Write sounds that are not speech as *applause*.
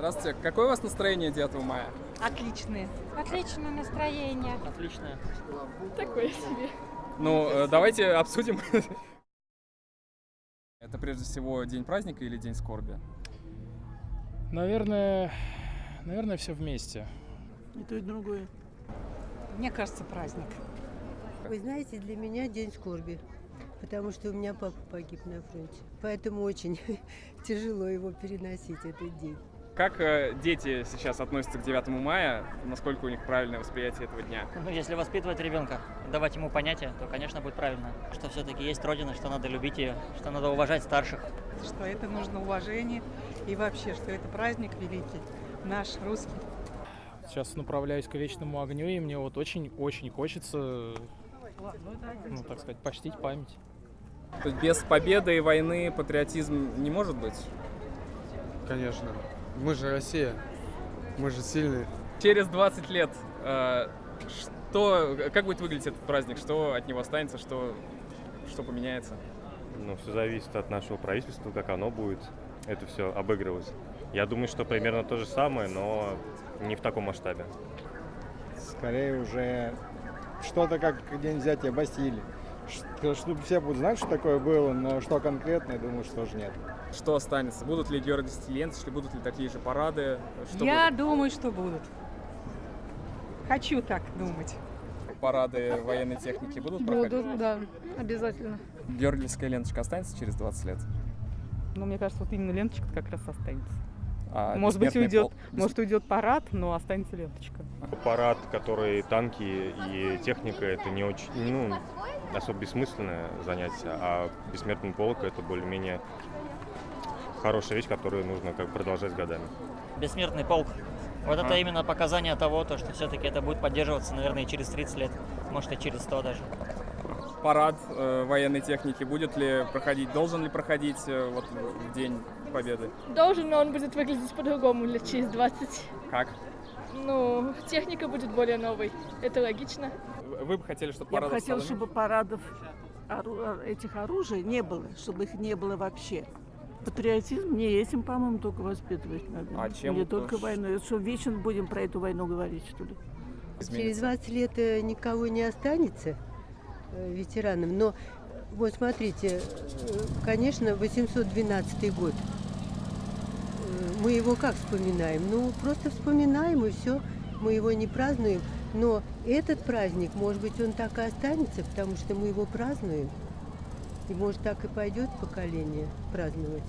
Здравствуйте. Какое у вас настроение 9 мая? Отличные. Отличное настроение. Отлично. Такое себе. Ну, э, давайте обсудим. *laughs* Это прежде всего день праздника или день скорби? Наверное, наверное, все вместе. И то, и другое. Мне кажется, праздник. Вы знаете, для меня день скорби, потому что у меня папа погиб на фронте. Поэтому очень *laughs* тяжело его переносить, этот день. Как э, дети сейчас относятся к 9 мая? Насколько у них правильное восприятие этого дня? Ну, если воспитывать ребенка, давать ему понятие, то, конечно, будет правильно. Что все-таки есть Родина, что надо любить ее, что надо уважать старших. Что это нужно уважение и вообще, что это праздник великий, наш русский. Сейчас направляюсь к вечному огню, и мне вот очень-очень хочется, ну, так сказать, почтить память. То есть без победы и войны патриотизм не может быть? Конечно. Мы же Россия. Мы же сильные. Через 20 лет э, что, как будет выглядеть этот праздник? Что от него останется? Что, что поменяется? Ну, все зависит от нашего правительства, как оно будет это все обыгрывать. Я думаю, что примерно то же самое, но не в таком масштабе. Скорее уже что-то как день взятия Бастилии. Что, чтобы все будут знать, что такое было, но что конкретно, я думаю, что тоже нет. Что останется? Будут ли Георгий Стилентович, будут ли такие же парады? Что Я будет? думаю, что будут. Хочу так думать. Парады военной техники будут проходить? Буду, да, обязательно. Георгиевская ленточка останется через 20 лет? Но мне кажется, вот именно ленточка как раз останется. А может быть, уйдет, полк? может, уйдет парад, но останется ленточка. Парад, который танки и техника, это не очень, ну, особо бессмысленное занятие, а бессмертный полк это более-менее хорошая вещь, которую нужно как продолжать годами. Бессмертный полк. Вот Ага. это именно показание того, то, что все-таки это будет поддерживаться, наверное, и через 30 лет, может, и через 100 даже. Парад э, военной техники будет ли проходить, должен ли проходить э, вот в день Победы? Должен, но он будет выглядеть по-другому лет через 20. Как? Ну, техника будет более новой. Это логично. Вы бы хотели, чтобы Я бы парадов хотела, стало чтобы парадов этих оружий не было, чтобы их не было вообще. Патриотизм не этим, по-моему, только воспитывать надо. А чем Не только уж- войной. Что вечно будем про эту войну говорить, что ли? Через изменится? 20 лет э, никого не останется э, ветераном, но вот смотрите, э, конечно, 812 год. Мы его как вспоминаем? Ну, просто вспоминаем и все. Мы его не празднуем. Но этот праздник, может быть, он так и останется, потому что мы его празднуем. И может так и пойдет поколение праздновать.